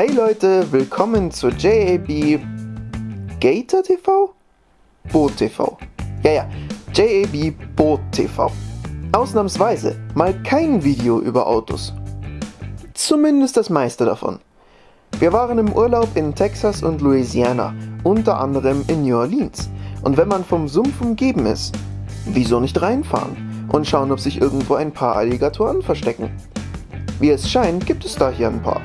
Hey Leute, willkommen zur JAB Gator TV? Boot TV. Ja, ja, JAB Boot TV. Ausnahmsweise mal kein Video über Autos. Zumindest das meiste davon. Wir waren im Urlaub in Texas und Louisiana, unter anderem in New Orleans. Und wenn man vom Sumpf umgeben ist, wieso nicht reinfahren und schauen, ob sich irgendwo ein paar Alligatoren verstecken? Wie es scheint, gibt es da hier ein paar.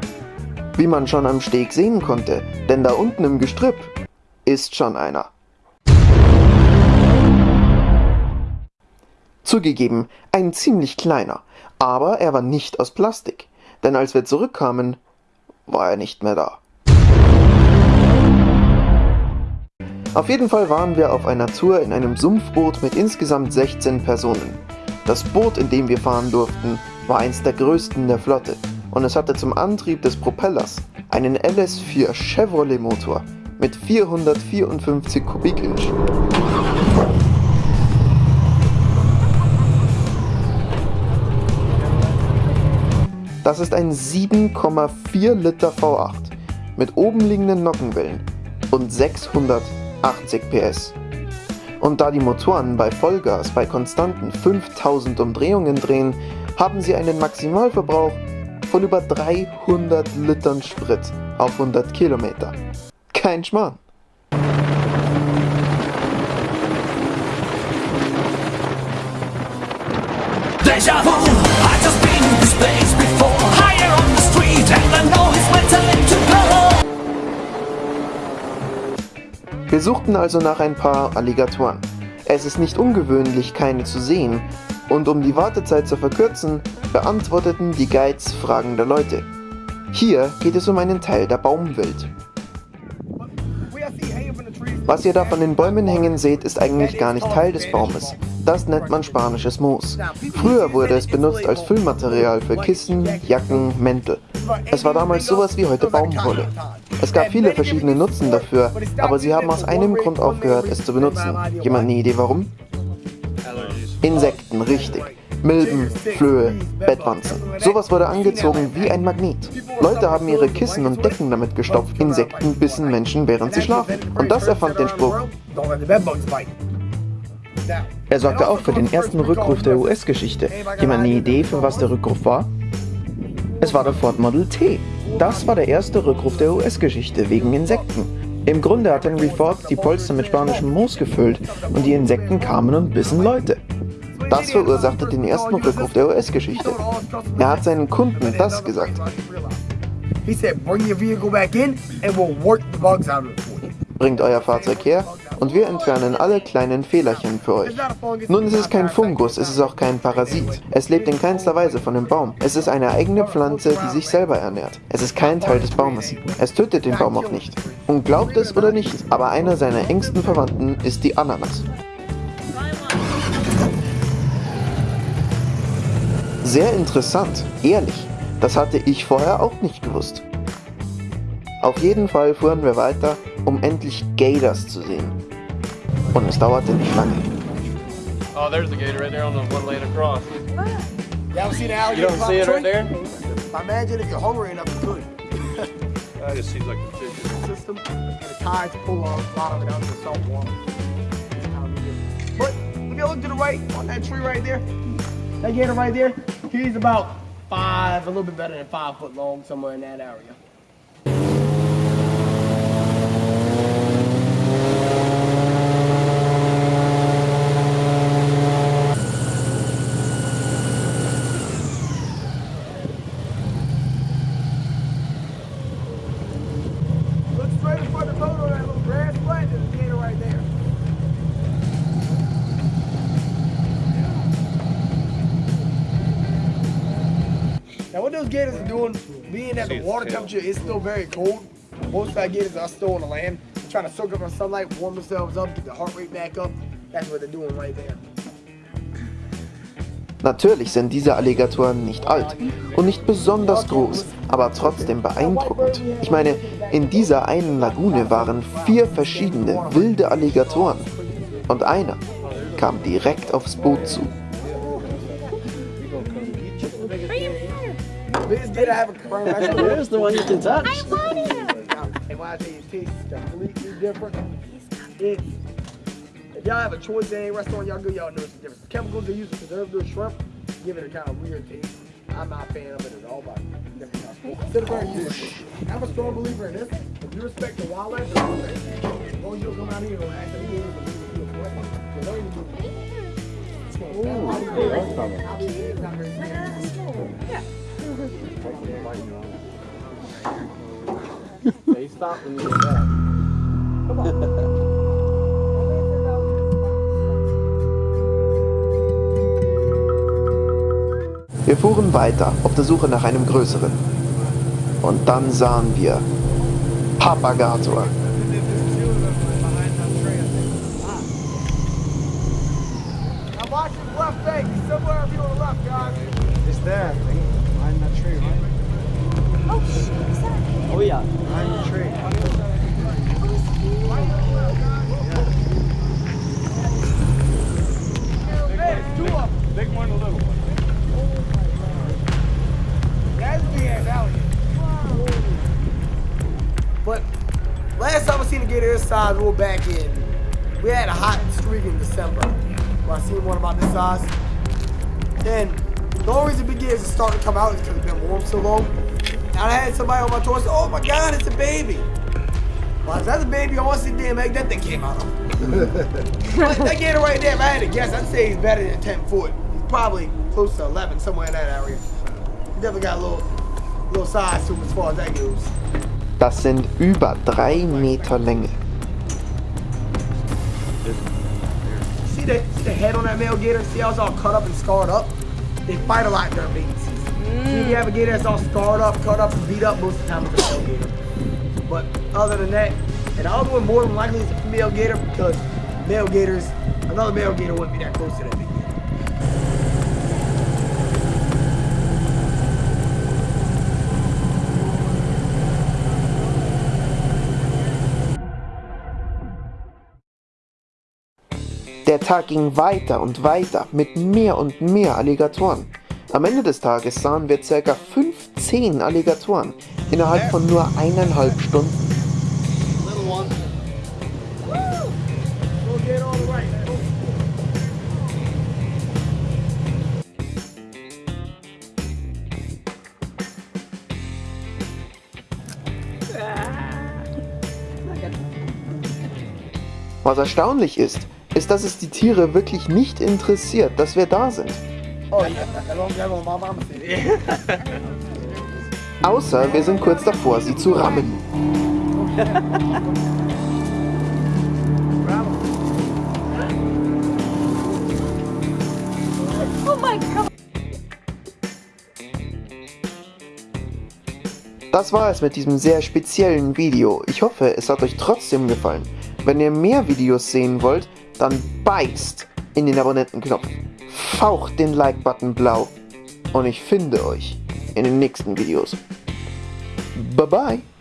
Wie man schon am Steg sehen konnte, denn da unten im Gestrüpp ist schon einer. Zugegeben, ein ziemlich kleiner, aber er war nicht aus Plastik, denn als wir zurückkamen, war er nicht mehr da. Auf jeden Fall waren wir auf einer Tour in einem Sumpfboot mit insgesamt 16 Personen. Das Boot, in dem wir fahren durften, war eins der größten der Flotte und es hatte zum Antrieb des Propellers einen LS4 Chevrolet Motor mit 454 Kubik-Inch. Das ist ein 7,4 Liter V8 mit oben liegenden Nockenwellen und 680 PS. Und da die Motoren bei Vollgas bei konstanten 5000 Umdrehungen drehen, haben sie einen Maximalverbrauch von über 300 Litern Sprit auf 100 Kilometer. Kein Schmarrn. Deja vu, I just been in this place before Higher on the street and I know it's my time to go Wir suchten also nach ein paar Alligatoren. Es ist nicht ungewöhnlich, keine zu sehen, und um die Wartezeit zu verkürzen, beantworteten die Guides Fragen der Leute. Hier geht es um einen Teil der Baumwelt. Was ihr da von den Bäumen hängen seht, ist eigentlich gar nicht Teil des Baumes. Das nennt man spanisches Moos. Früher wurde es benutzt als Füllmaterial für Kissen, Jacken, Mäntel. Es war damals sowas wie heute Baumwolle. Es gab viele verschiedene Nutzen dafür, aber sie haben aus einem Grund aufgehört, es zu benutzen. Jemand eine Idee warum? Insekten, richtig. Milben, Flöhe, Bettwanzen. Sowas wurde angezogen wie ein Magnet. Leute haben ihre Kissen und Decken damit gestopft. Insekten bissen Menschen, während sie schlafen. Und das erfand den Spruch. Er sorgte auch für den ersten Rückruf der US-Geschichte. Jemand eine Idee, für was der Rückruf war? Es war der Ford Model T. Das war der erste Rückruf der US-Geschichte wegen Insekten. Im Grunde hat Henry Ford die Polster mit spanischem Moos gefüllt und die Insekten kamen und bissen Leute. Das verursachte den ersten Rückruf der US-Geschichte. Er hat seinen Kunden das gesagt. Bringt euer Fahrzeug her und wir entfernen alle kleinen Fehlerchen für euch. Nun ist es kein Fungus, es ist auch kein Parasit. Es lebt in keinster Weise von dem Baum. Es ist eine eigene Pflanze, die sich selber ernährt. Es ist kein Teil des Baumes. Es tötet den Baum auch nicht. Und glaubt es oder nicht, aber einer seiner engsten Verwandten ist die Ananas. Sehr interessant, ehrlich. Das hatte ich vorher auch nicht gewusst. Auf jeden Fall fuhren wir weiter, um endlich Gators zu sehen. Und es dauerte nicht lange. Oh, there's a gator right there on the one lane across. Y'all see the You alligator? don't see it right there? Imagine if you're hungry enough to could. That just seems like a fish. System and the tides pull a lot of it out of the salt water. But if you look to the right on that tree right there, that gator right there, he's about five, a little bit better than five foot long, somewhere in that area. Those gators are doing, being that the water temperature is still very cold, most our gators are still on the land, trying to soak up our sunlight, warm themselves up, get the heart rate back up. That's what they're doing right there. Natürlich sind diese Alligatoren nicht alt und nicht besonders groß, aber trotzdem beeindruckend. Ich meine, in dieser einen Lagune waren vier verschiedene wilde Alligatoren und einer kam direkt aufs Boot zu. Biggest gator I ever confirmed. actually. There's the one you can touch. I want him. And when I tell you his taste is completely different, it, if y'all have a choice in any restaurant y'all go, y'all know it's different. The chemicals they use to preserve their shrimp give it a kind of weird taste. I'm not a fan of it at all, but to the I'm a strong believer in this. If you respect the wildlife, the wildlife, as long as you don't come out here and act like you're a threat, you don't even do Hey, stop when you get back. Wir fuhren weiter auf der Suche nach einem größeren. Und dann sahen wir Papagator. Now watch his left leg. Somewhere here on the left, guys. It's there. Behind that tree, right? Oh, shit. What's that? Oh yeah. Behind the tree. Big one, a little one. That's big ass alligator. But last time I seen a gator size, we were back in. We had a hot streak in December. Where I seen one about this size. Then the only reason big gators are starting to come out is because it's been warm so long. I had somebody on my tour say, "Oh my God, it's a baby." Well, if that's a baby, I want to see the damn egg that thing came out of. that, that gator right there, if I had to guess, I'd say he's better than 10 foot. He's probably close to 11, somewhere in that area. He definitely got a little, little size to him as far as that goes. Das sind über drei Meter Länge. See the, see the head on that male gator? See how it's all cut up and scarred up? They fight a lot during mating season. See if you have a gator that's all scarred up, cut up, and beat up, most of the time it's a male gator. But other than that, and the other one more than likely is a female gator because male gators, another male gator wouldn't be that close to that big gator. Der Tag ging weiter und weiter mit mehr und mehr Alligatoren. Am Ende des Tages sahen wir ca. 15 Alligatoren innerhalb von nur eineinhalb Stunden. Was erstaunlich ist, ist, dass es die Tiere wirklich nicht interessiert, dass wir da sind. Oh, Außer wir sind kurz davor, sie zu rammen. Oh. Das war es mit diesem sehr speziellen Video. Ich hoffe, es hat euch trotzdem gefallen. Wenn ihr mehr Videos sehen wollt, dann beißt in den Abonnentenknopf. Faucht den Like-Button blau. Und ich finde euch in den nächsten Videos. Bye bye.